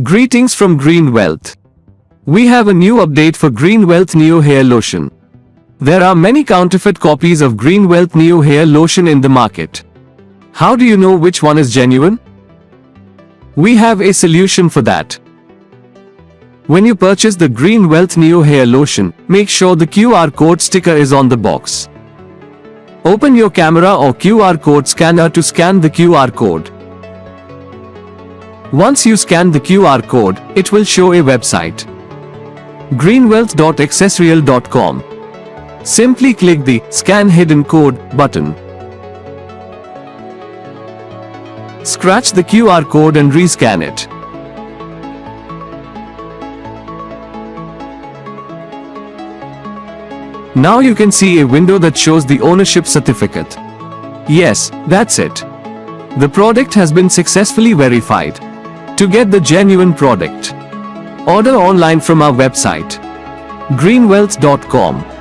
Greetings from Green Wealth. We have a new update for Green Wealth Neo Hair Lotion. There are many counterfeit copies of Green Wealth Neo Hair Lotion in the market. How do you know which one is genuine? We have a solution for that. When you purchase the Green Wealth Neo Hair Lotion, make sure the QR code sticker is on the box. Open your camera or QR code scanner to scan the QR code. Once you scan the QR code, it will show a website. greenwealth.accessreal.com. Simply click the Scan Hidden Code button. Scratch the QR code and rescan it. Now you can see a window that shows the ownership certificate. Yes, that's it. The product has been successfully verified. To get the genuine product, order online from our website greenwealth.com.